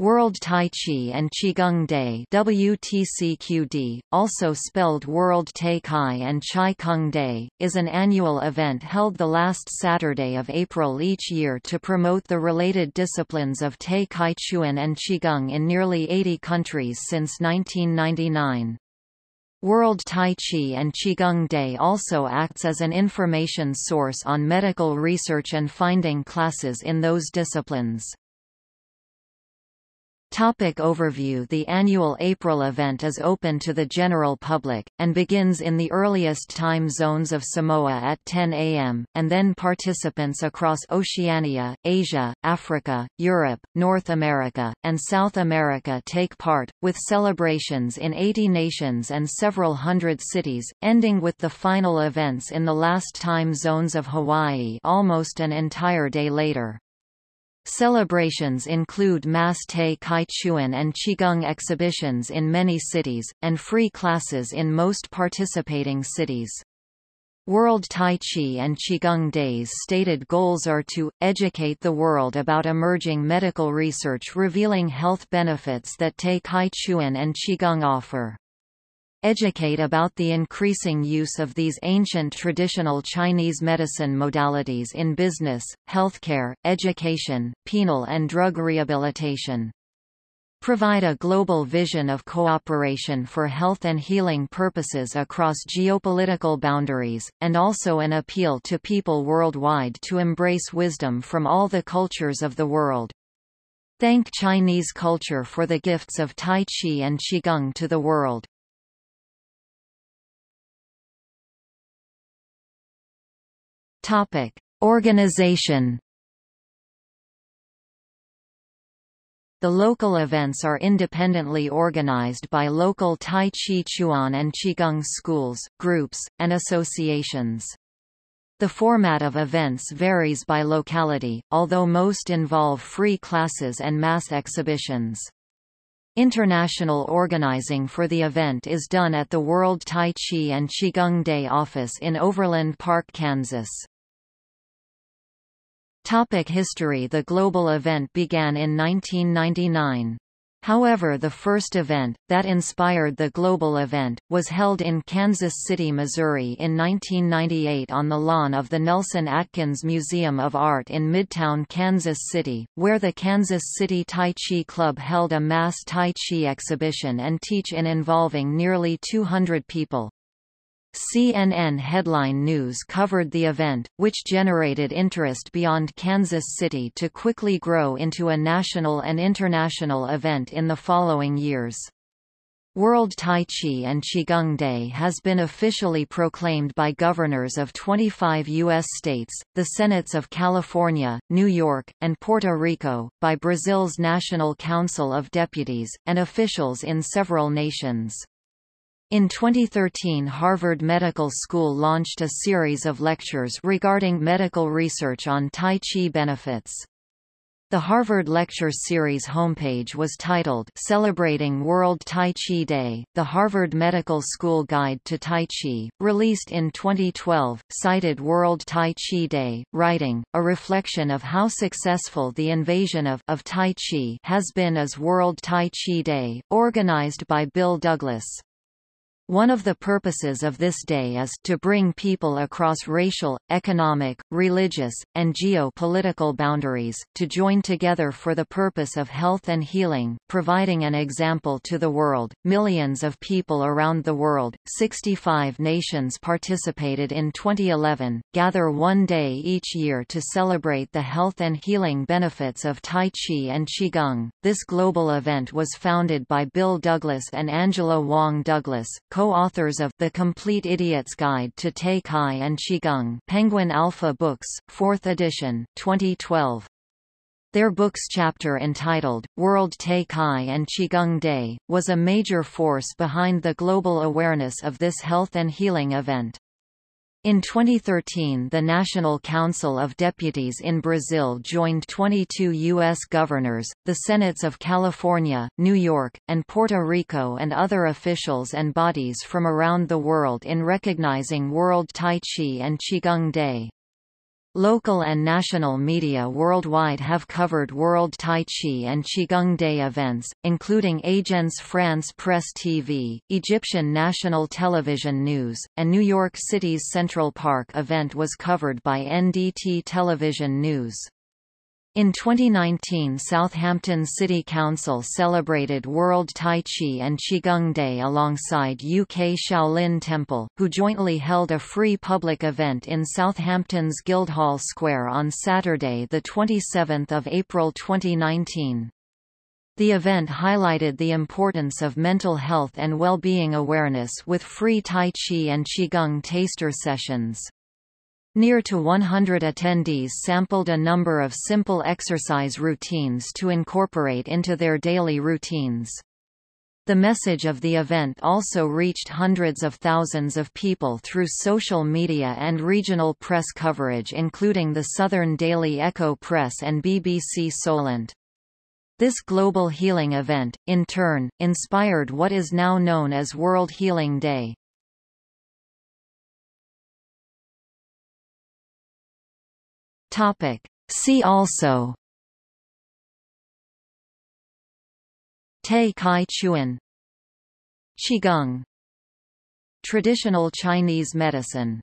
World Tai Chi and Qigong Day WTCQD, also spelled World Tai Chi and Chai Kung Day, is an annual event held the last Saturday of April each year to promote the related disciplines of Tai Chi Chuan and Qigong in nearly 80 countries since 1999. World Tai Chi and Qigong Day also acts as an information source on medical research and finding classes in those disciplines. Topic overview The annual April event is open to the general public, and begins in the earliest time zones of Samoa at 10 am, and then participants across Oceania, Asia, Africa, Europe, North America, and South America take part, with celebrations in 80 nations and several hundred cities, ending with the final events in the last time zones of Hawaii almost an entire day later. Celebrations include mass Tai Chi Chuan and Qigong exhibitions in many cities, and free classes in most participating cities. World Tai Chi and Qigong Days stated goals are to, educate the world about emerging medical research revealing health benefits that Tai Chi Chuan and Qigong offer. Educate about the increasing use of these ancient traditional Chinese medicine modalities in business, healthcare, education, penal and drug rehabilitation. Provide a global vision of cooperation for health and healing purposes across geopolitical boundaries, and also an appeal to people worldwide to embrace wisdom from all the cultures of the world. Thank Chinese culture for the gifts of Tai Chi and Qigong to the world. Topic: Organization. The local events are independently organized by local Tai Chi Chuan and Qigong schools, groups, and associations. The format of events varies by locality, although most involve free classes and mass exhibitions. International organizing for the event is done at the World Tai Chi and Qigong Day office in Overland Park, Kansas. Topic history The global event began in 1999. However the first event, that inspired the global event, was held in Kansas City, Missouri in 1998 on the lawn of the Nelson Atkins Museum of Art in Midtown Kansas City, where the Kansas City Tai Chi Club held a mass Tai Chi exhibition and teach-in involving nearly 200 people. CNN headline news covered the event, which generated interest beyond Kansas City to quickly grow into a national and international event in the following years. World Tai Chi and Qigong Day has been officially proclaimed by governors of 25 U.S. states, the Senates of California, New York, and Puerto Rico, by Brazil's National Council of Deputies, and officials in several nations. In 2013 Harvard Medical School launched a series of lectures regarding medical research on Tai Chi benefits. The Harvard Lecture Series homepage was titled Celebrating World Tai Chi Day, the Harvard Medical School Guide to Tai Chi, released in 2012, cited World Tai Chi Day, writing, a reflection of how successful the invasion of, of Tai Chi has been as World Tai Chi Day, organized by Bill Douglas. One of the purposes of this day is to bring people across racial, economic, religious, and geo-political boundaries, to join together for the purpose of health and healing, providing an example to the world. Millions of people around the world, 65 nations participated in 2011, gather one day each year to celebrate the health and healing benefits of Tai Chi and Qigong. This global event was founded by Bill Douglas and Angela Wong Douglas, co-authors of The Complete Idiot's Guide to Tai Chi and Qigong Penguin Alpha Books, 4th edition, 2012. Their book's chapter entitled, World Tai Chi and Qigong Day, was a major force behind the global awareness of this health and healing event. In 2013 the National Council of Deputies in Brazil joined 22 U.S. governors, the Senates of California, New York, and Puerto Rico and other officials and bodies from around the world in recognizing World Tai Chi and Qigong Day. Local and national media worldwide have covered World Tai Chi and Qigong Day events, including Agence France Presse TV, Egyptian National Television News, and New York City's Central Park event was covered by NDT Television News. In 2019 Southampton City Council celebrated World Tai Chi and Qigong Day alongside UK Shaolin Temple, who jointly held a free public event in Southampton's Guildhall Square on Saturday 27 April 2019. The event highlighted the importance of mental health and well-being awareness with free Tai Chi and Qigong taster sessions. Near to 100 attendees sampled a number of simple exercise routines to incorporate into their daily routines. The message of the event also reached hundreds of thousands of people through social media and regional press coverage including the Southern Daily Echo Press and BBC Solent. This global healing event, in turn, inspired what is now known as World Healing Day. Topic. See also. Tai Chi Chuan Qigong. Traditional Chinese medicine